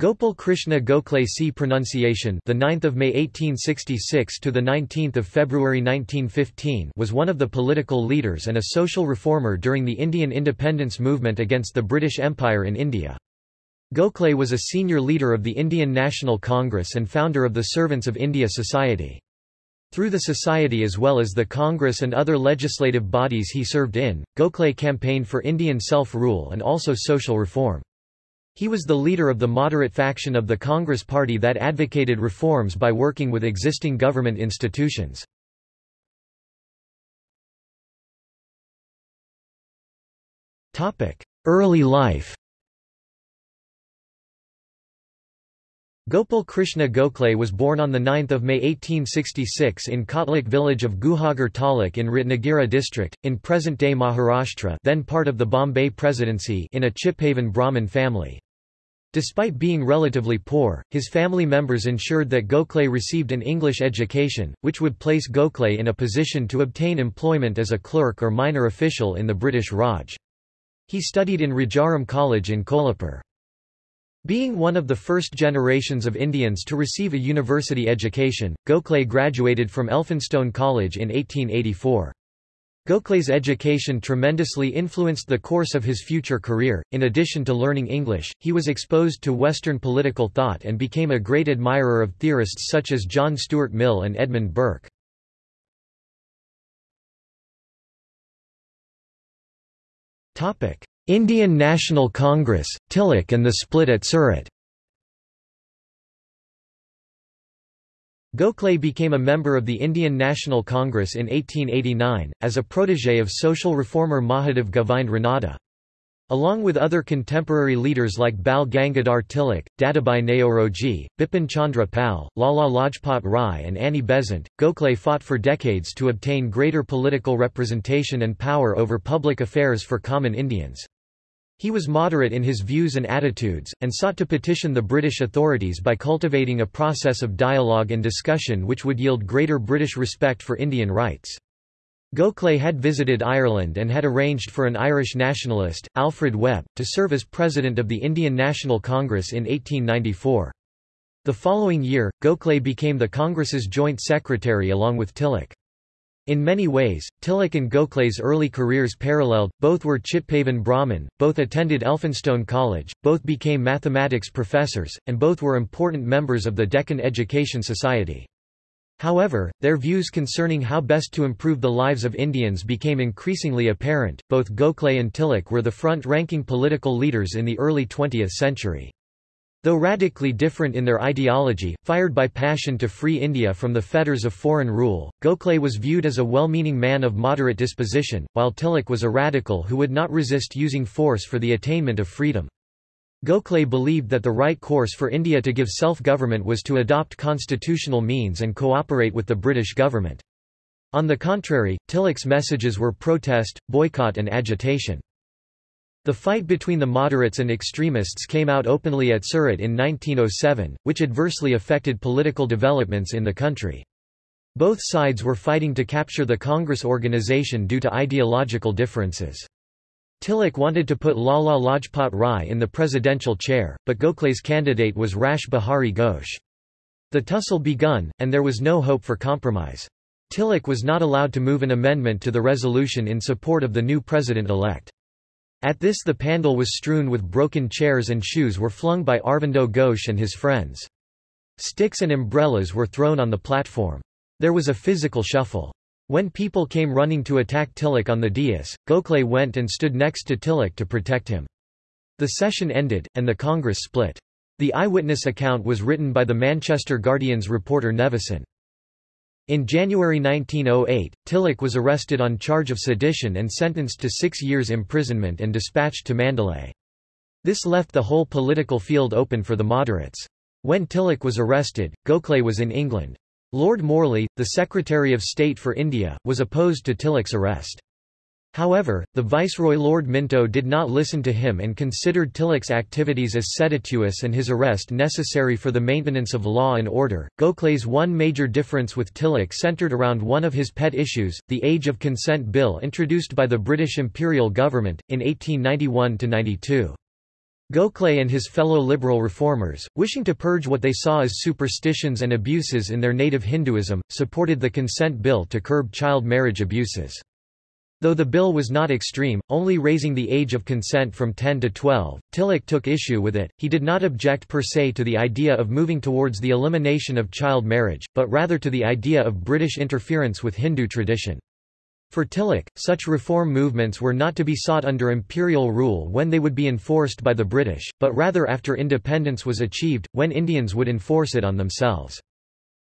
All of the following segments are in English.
Gopal Krishna Gokhale C pronunciation the 9th of May 1866 to the 19th of February 1915 was one of the political leaders and a social reformer during the Indian independence movement against the British Empire in India. Gokhale was a senior leader of the Indian National Congress and founder of the Servants of India Society. Through the society as well as the Congress and other legislative bodies he served in, Gokhale campaigned for Indian self-rule and also social reform. He was the leader of the moderate faction of the Congress Party that advocated reforms by working with existing government institutions. Early life Gopal Krishna Gokhale was born on 9 May 1866 in Kotlik village of Guhagar Taluk in Ratnagiri district, in present-day Maharashtra then part of the Bombay Presidency in a Chitpavan Brahmin family. Despite being relatively poor, his family members ensured that Gokhale received an English education, which would place Gokhale in a position to obtain employment as a clerk or minor official in the British Raj. He studied in Rajaram College in Kolhapur. Being one of the first generations of Indians to receive a university education, Gokhale graduated from Elphinstone College in 1884. Gokhale's education tremendously influenced the course of his future career. In addition to learning English, he was exposed to Western political thought and became a great admirer of theorists such as John Stuart Mill and Edmund Burke. Indian National Congress, Tilak and the split at Surat Gokhale became a member of the Indian National Congress in 1889, as a protégé of social reformer Mahadev Govind Ranade. Along with other contemporary leaders like Bal Gangadhar Tilak, Dadabhai Naoroji, Bipin Chandra Pal, Lala Lajpat Rai and Annie Besant, Gokhale fought for decades to obtain greater political representation and power over public affairs for common Indians. He was moderate in his views and attitudes, and sought to petition the British authorities by cultivating a process of dialogue and discussion which would yield greater British respect for Indian rights. Gokhale had visited Ireland and had arranged for an Irish nationalist, Alfred Webb, to serve as president of the Indian National Congress in 1894. The following year, Gokhale became the Congress's joint secretary along with Tilak. In many ways, Tilak and Gokhale's early careers paralleled, both were Chitpavan Brahmin, both attended Elphinstone College, both became mathematics professors, and both were important members of the Deccan Education Society. However, their views concerning how best to improve the lives of Indians became increasingly apparent. Both Gokhale and Tilak were the front ranking political leaders in the early 20th century. Though radically different in their ideology, fired by passion to free India from the fetters of foreign rule, Gokhale was viewed as a well-meaning man of moderate disposition, while Tilak was a radical who would not resist using force for the attainment of freedom. Gokhale believed that the right course for India to give self-government was to adopt constitutional means and cooperate with the British government. On the contrary, Tilak's messages were protest, boycott and agitation. The fight between the moderates and extremists came out openly at Surat in 1907, which adversely affected political developments in the country. Both sides were fighting to capture the Congress organization due to ideological differences. Tilak wanted to put Lala Lajpat Rai in the presidential chair, but Gokhale's candidate was Rash Bihari Ghosh. The tussle begun, and there was no hope for compromise. Tilak was not allowed to move an amendment to the resolution in support of the new president-elect. At this the pandal was strewn with broken chairs and shoes were flung by Arvindo Ghosh and his friends. Sticks and umbrellas were thrown on the platform. There was a physical shuffle. When people came running to attack Tilak on the dais, Gokhale went and stood next to Tilak to protect him. The session ended, and the Congress split. The eyewitness account was written by the Manchester Guardian's reporter Nevinson. In January 1908, Tilak was arrested on charge of sedition and sentenced to six years imprisonment and dispatched to Mandalay. This left the whole political field open for the moderates. When Tilak was arrested, Gokhale was in England. Lord Morley, the Secretary of State for India, was opposed to Tilak's arrest. However, the Viceroy Lord Minto did not listen to him and considered Tilak's activities as seditious and his arrest necessary for the maintenance of law and order. Gokhale's one major difference with Tilak centered around one of his pet issues, the Age of Consent Bill introduced by the British Imperial Government, in 1891–92. Gokhale and his fellow liberal reformers, wishing to purge what they saw as superstitions and abuses in their native Hinduism, supported the consent bill to curb child marriage abuses. Though the bill was not extreme, only raising the age of consent from 10 to 12, Tilak took issue with it. He did not object per se to the idea of moving towards the elimination of child marriage, but rather to the idea of British interference with Hindu tradition. For Tilak, such reform movements were not to be sought under imperial rule when they would be enforced by the British, but rather after independence was achieved, when Indians would enforce it on themselves.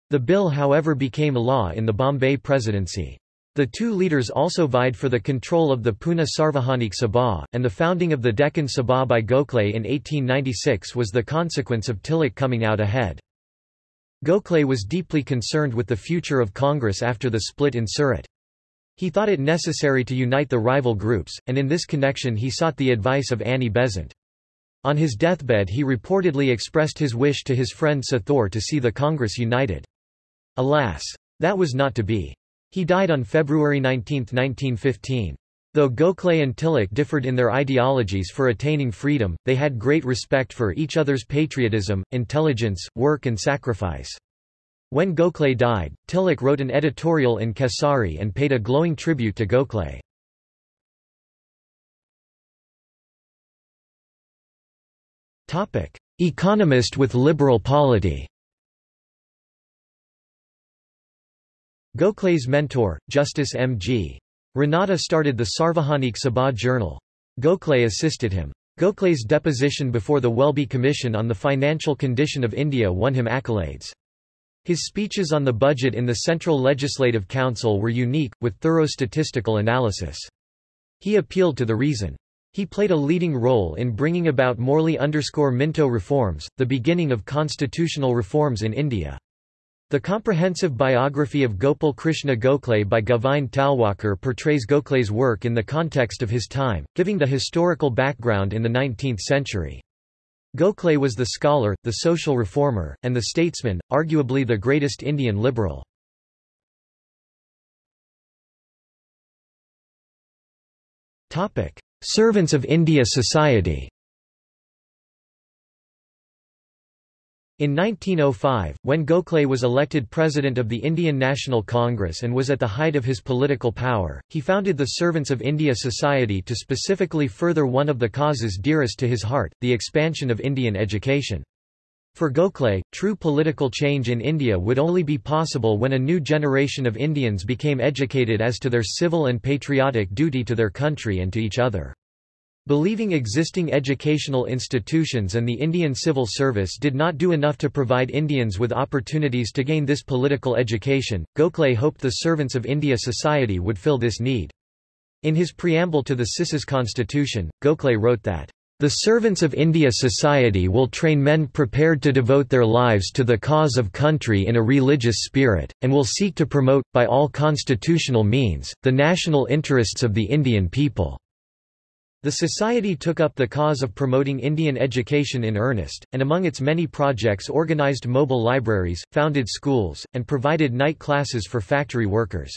The bill however became law in the Bombay Presidency. The two leaders also vied for the control of the Pune Sarvajanik Sabha, and the founding of the Deccan Sabha by Gokhale in 1896 was the consequence of Tilak coming out ahead. Gokhale was deeply concerned with the future of Congress after the split in Surat. He thought it necessary to unite the rival groups, and in this connection he sought the advice of Annie Besant. On his deathbed he reportedly expressed his wish to his friend Sathore to see the Congress united. Alas! That was not to be. He died on February 19, 1915. Though Gokhale and Tilak differed in their ideologies for attaining freedom, they had great respect for each other's patriotism, intelligence, work and sacrifice. When Gokhale died, Tilak wrote an editorial in Kesari and paid a glowing tribute to Gokhale. Economist with liberal polity Gokhale's mentor, Justice M.G. Ranade started the Sarvajanik Sabha journal. Gokhale assisted him. Gokhale's deposition before the Welby Commission on the financial condition of India won him accolades. His speeches on the budget in the Central Legislative Council were unique, with thorough statistical analysis. He appealed to the reason. He played a leading role in bringing about Morley Minto reforms, the beginning of constitutional reforms in India. The comprehensive biography of Gopal Krishna Gokhale by Govind Talwalkar portrays Gokhale's work in the context of his time, giving the historical background in the 19th century. Gokhale was the scholar, the social reformer, and the statesman, arguably the greatest Indian liberal. Servants of India Society In 1905, when Gokhale was elected president of the Indian National Congress and was at the height of his political power, he founded the Servants of India Society to specifically further one of the causes dearest to his heart, the expansion of Indian education. For Gokhale, true political change in India would only be possible when a new generation of Indians became educated as to their civil and patriotic duty to their country and to each other. Believing existing educational institutions and the Indian civil service did not do enough to provide Indians with opportunities to gain this political education, Gokhale hoped the Servants of India Society would fill this need. In his preamble to the CIS's constitution, Gokhale wrote that, "...the Servants of India Society will train men prepared to devote their lives to the cause of country in a religious spirit, and will seek to promote, by all constitutional means, the national interests of the Indian people." The society took up the cause of promoting Indian education in earnest, and among its many projects organized mobile libraries, founded schools, and provided night classes for factory workers.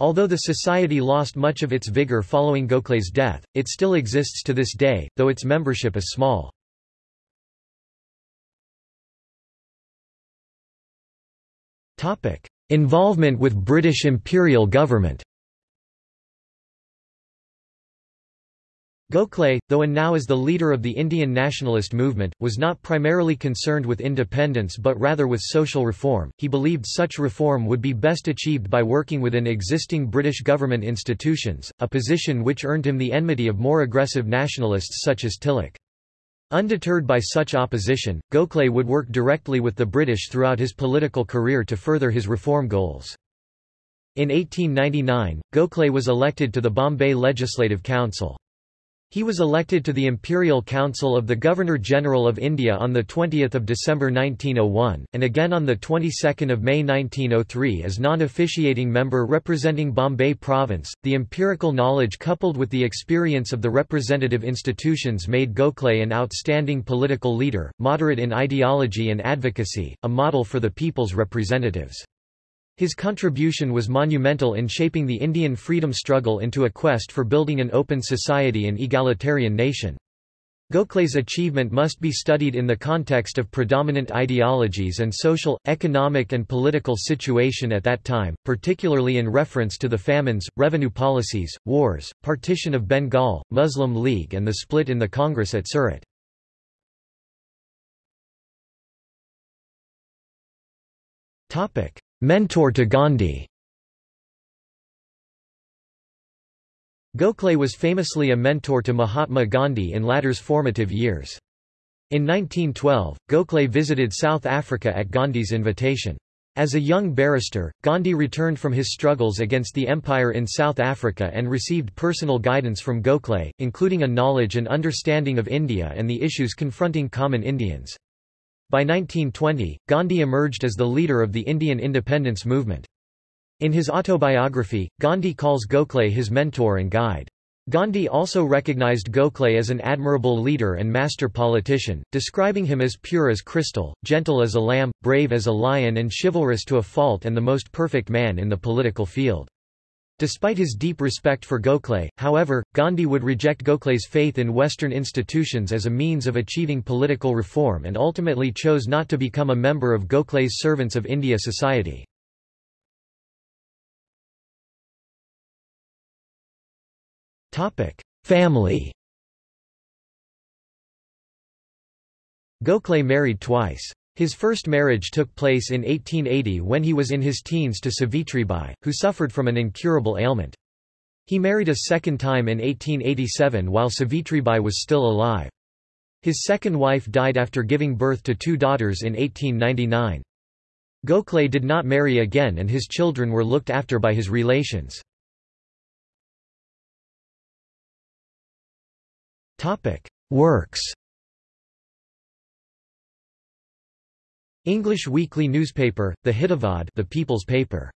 Although the society lost much of its vigor following Gokhale's death, it still exists to this day, though its membership is small. Involvement with British imperial government Gokhale, though and now as the leader of the Indian nationalist movement, was not primarily concerned with independence but rather with social reform. He believed such reform would be best achieved by working within existing British government institutions, a position which earned him the enmity of more aggressive nationalists such as Tilak. Undeterred by such opposition, Gokhale would work directly with the British throughout his political career to further his reform goals. In 1899, Gokhale was elected to the Bombay Legislative Council. He was elected to the Imperial Council of the Governor-General of India on 20 December 1901, and again on 22 May 1903 as non-officiating member representing Bombay Province. The empirical knowledge coupled with the experience of the representative institutions made Gokhale an outstanding political leader, moderate in ideology and advocacy, a model for the people's representatives. His contribution was monumental in shaping the Indian freedom struggle into a quest for building an open society and egalitarian nation. Gokhale's achievement must be studied in the context of predominant ideologies and social, economic and political situation at that time, particularly in reference to the famines, revenue policies, wars, partition of Bengal, Muslim League and the split in the Congress at Surat. Mentor to Gandhi Gokhale was famously a mentor to Mahatma Gandhi in latter's formative years. In 1912, Gokhale visited South Africa at Gandhi's invitation. As a young barrister, Gandhi returned from his struggles against the empire in South Africa and received personal guidance from Gokhale, including a knowledge and understanding of India and the issues confronting common Indians. By 1920, Gandhi emerged as the leader of the Indian independence movement. In his autobiography, Gandhi calls Gokhale his mentor and guide. Gandhi also recognized Gokhale as an admirable leader and master politician, describing him as pure as crystal, gentle as a lamb, brave as a lion and chivalrous to a fault and the most perfect man in the political field. Despite his deep respect for Gokhale, however, Gandhi would reject Gokhale's faith in Western institutions as a means of achieving political reform and ultimately chose not to become a member of Gokhale's Servants of India Society. Family Gokhale married twice. His first marriage took place in 1880 when he was in his teens to Savitribai, who suffered from an incurable ailment. He married a second time in 1887 while Savitribai was still alive. His second wife died after giving birth to two daughters in 1899. Gokhale did not marry again and his children were looked after by his relations. Works. English weekly newspaper, The Hitavad, The People's Paper.